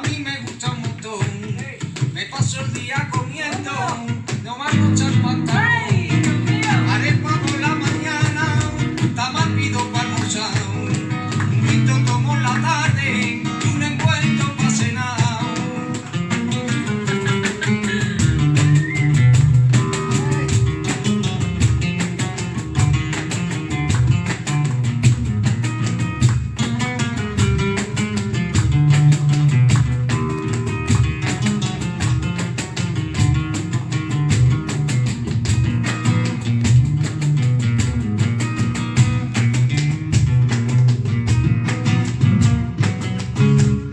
a mí me gusta un montón. Me paso el día comiendo,